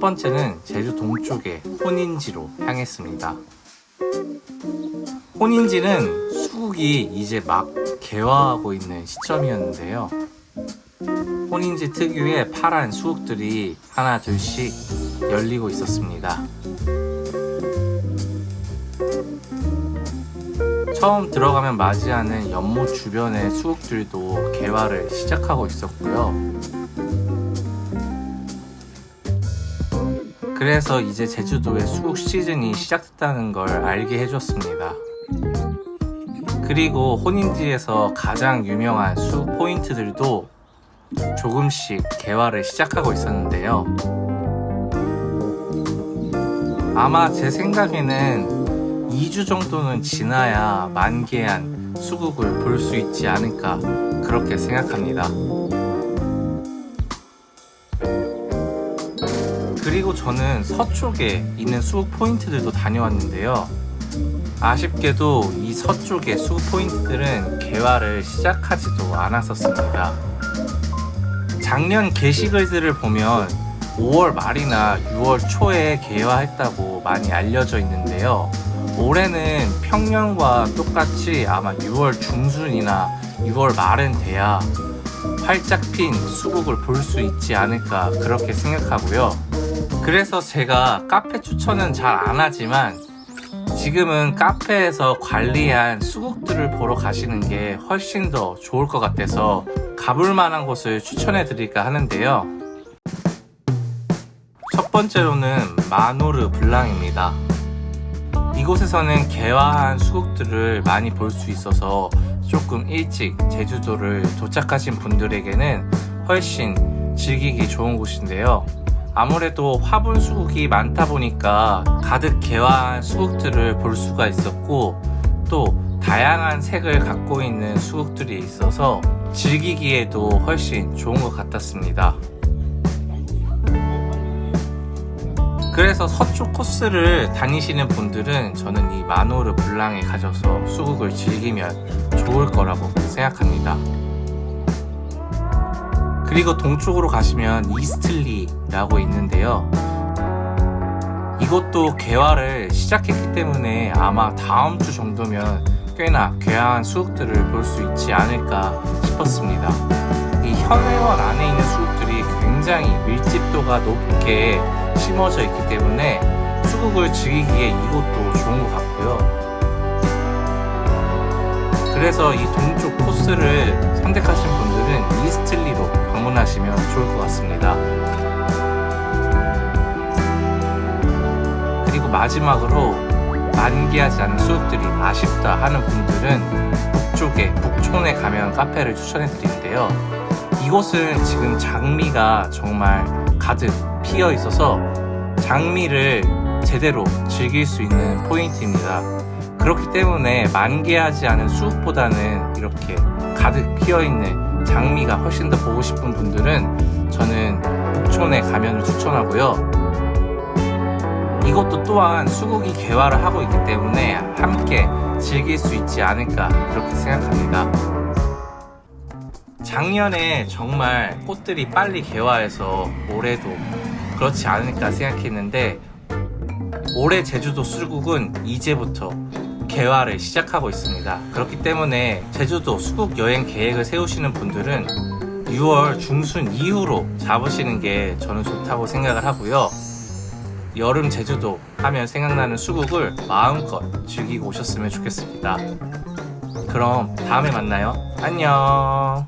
첫 번째는 제주 동쪽의 혼인지로 향했습니다. 혼인지는 수국이 이제 막 개화하고 있는 시점이었는데요. 혼인지 특유의 파란 수국들이 하나 둘씩 열리고 있었습니다. 처음 들어가면 맞이하는 연못 주변의 수국들도 개화를 시작하고 있었고요. 그래서 이제 제주도의 수국 시즌이 시작됐다는 걸 알게 해줬습니다. 그리고 혼인지에서 가장 유명한 수국 포인트들도 조금씩 개화를 시작하고 있었는데요. 아마 제 생각에는 2주 정도는 지나야 만개한 수국을 볼 수 있지 않을까 그렇게 생각합니다. 그리고 저는 서쪽에 있는 수국 포인트들도 다녀왔는데요. 아쉽게도 이 서쪽의 수국 포인트들은 개화를 시작하지도 않았었습니다. 작년 게시글들을 보면 5월 말이나 6월 초에 개화했다고 많이 알려져 있는데요. 올해는 평년과 똑같이 아마 6월 중순이나 6월 말은 돼야 활짝 핀 수국을 볼 수 있지 않을까 그렇게 생각하고요. 그래서 제가 카페 추천은 잘 안 하지만 지금은 카페에서 관리한 수국들을 보러 가시는 게 훨씬 더 좋을 것 같아서 가볼 만한 곳을 추천해 드릴까 하는데요. 첫 번째로는 마노르 블랑입니다. 이곳에서는 개화한 수국들을 많이 볼 수 있어서 조금 일찍 제주도를 도착하신 분들에게는 훨씬 즐기기 좋은 곳인데요. 아무래도 화분 수국이 많다 보니까 가득 개화한 수국들을 볼 수가 있었고 또 다양한 색을 갖고 있는 수국들이 있어서 즐기기에도 훨씬 좋은 것 같았습니다. 그래서 서쪽 코스를 다니시는 분들은 저는 이 마노르 블랑에 가셔서 수국을 즐기면 좋을 거라고 생각합니다. 그리고 동쪽으로 가시면 이스틀리라고 있는데요. 이것도 개화를 시작했기 때문에 아마 다음 주 정도면 꽤나 괴한 수국들을 볼 수 있지 않을까 싶었습니다. 이 현회원 안에 있는 수국들이 굉장히 밀집도가 높게 심어져 있기 때문에 수국을 즐기기에 이곳도 좋은 것 같고요. 그래서 이 동쪽 코스를 선택하신 분들은 이스틀리로 방문하시면 좋을 것 같습니다. 그리고 마지막으로 만개하지 않은 수국들이 아쉽다 하는 분들은 북쪽에 북촌에 가면 카페를 추천해 드리는데요. 이곳은 지금 장미가 정말 가득 피어 있어서 장미를 제대로 즐길 수 있는 포인트입니다. 그렇기 때문에 만개하지 않은 수국보다는 이렇게 가득 피어 있는 장미가 훨씬 더 보고 싶은 분들은 저는 북촌에 가면을 추천하고요. 이것도 또한 수국이 개화를 하고 있기 때문에 함께 즐길 수 있지 않을까 그렇게 생각합니다. 작년에 정말 꽃들이 빨리 개화해서 올해도 그렇지 않을까 생각했는데 올해 제주도 수국은 이제부터 개화를 시작하고 있습니다. 그렇기 때문에 제주도 수국 여행 계획을 세우시는 분들은 6월 중순 이후로 잡으시는 게 저는 좋다고 생각을 하고요. 여름 제주도 하면 생각나는 수국을 마음껏 즐기고 오셨으면 좋겠습니다. 그럼 다음에 만나요. 안녕.